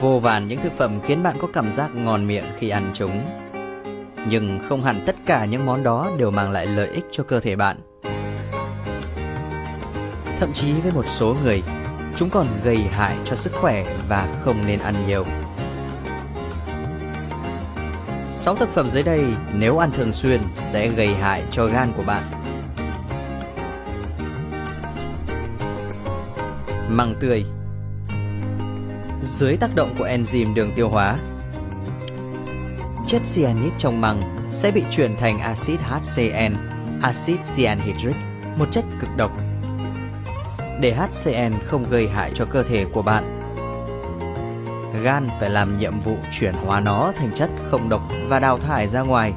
Vô vàn những thực phẩm khiến bạn có cảm giác ngon miệng khi ăn chúng. Nhưng không hẳn tất cả những món đó đều mang lại lợi ích cho cơ thể bạn. Thậm chí với một số người, chúng còn gây hại cho sức khỏe và không nên ăn nhiều. 6 thực phẩm dưới đây nếu ăn thường xuyên sẽ gây hại cho gan của bạn. Măng tươi dưới tác động của enzyme đường tiêu hóa, chất cyanit trong măng sẽ bị chuyển thành axit HCN, axit cyanhydric, một chất cực độc. Để HCN không gây hại cho cơ thể của bạn, gan phải làm nhiệm vụ chuyển hóa nó thành chất không độc và đào thải ra ngoài.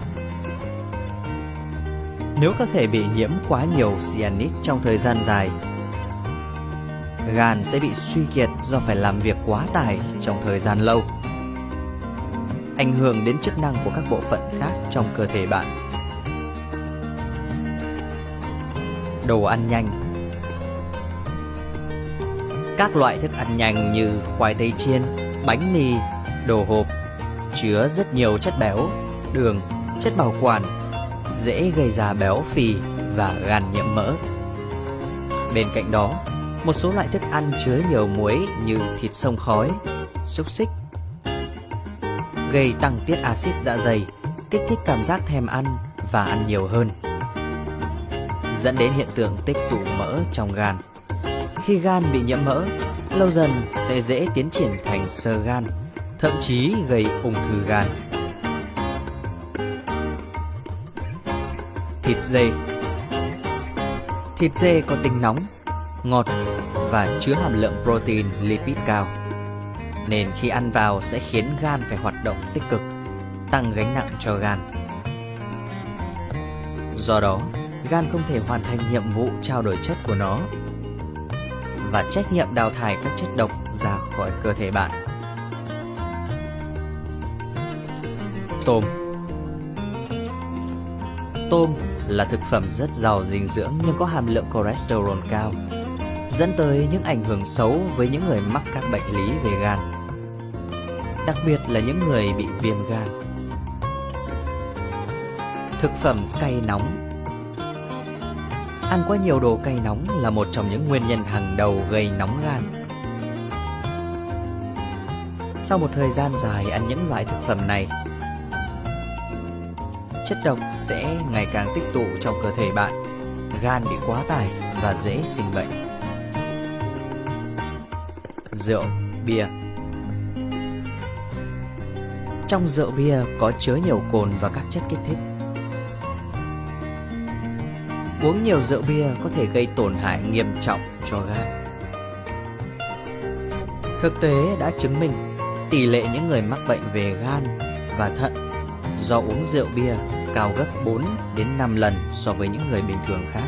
Nếu cơ thể bị nhiễm quá nhiều cyanit trong thời gian dài, gan sẽ bị suy kiệt do phải làm việc quá tải trong thời gian lâu, ảnh hưởng đến chức năng của các bộ phận khác trong cơ thể bạn. Đồ ăn nhanh Các loại thức ăn nhanh như khoai tây chiên, bánh mì, đồ hộp chứa rất nhiều chất béo, đường, chất bảo quản, dễ gây ra béo phì và gan nhiễm mỡ. Bên cạnh đó, một số loại thức ăn chứa nhiều muối như thịt sông khói, xúc xích gây tăng tiết axit dạ dày, kích thích cảm giác thèm ăn và ăn nhiều hơn, dẫn đến hiện tượng tích tụ mỡ trong gan. Khi gan bị nhiễm mỡ, lâu dần sẽ dễ tiến triển thành sơ gan, thậm chí gây ung thư gan. Thịt dê Thịt dê có tính nóng, ngọt và chứa hàm lượng protein lipid cao. Nên khi ăn vào sẽ khiến gan phải hoạt động tích cực, tăng gánh nặng cho gan. Do đó, gan không thể hoàn thành nhiệm vụ trao đổi chất của nó và trách nhiệm đào thải các chất độc ra khỏi cơ thể bạn. Tôm Tôm là thực phẩm rất giàu dinh dưỡng nhưng có hàm lượng cholesterol cao, dẫn tới những ảnh hưởng xấu với những người mắc các bệnh lý về gan, đặc biệt là những người bị viêm gan. Thực phẩm cay nóng Ăn quá nhiều đồ cay nóng là một trong những nguyên nhân hàng đầu gây nóng gan. Sau một thời gian dài ăn những loại thực phẩm này, chất độc sẽ ngày càng tích tụ trong cơ thể bạn, gan bị quá tải và dễ sinh bệnh. Rượu, bia Trong rượu bia có chứa nhiều cồn và các chất kích thích Uống nhiều rượu bia có thể gây tổn hại nghiêm trọng cho gan. Thực tế đã chứng minh tỷ lệ những người mắc bệnh về gan và thận do uống rượu bia cao gấp 4 đến 5 lần so với những người bình thường khác.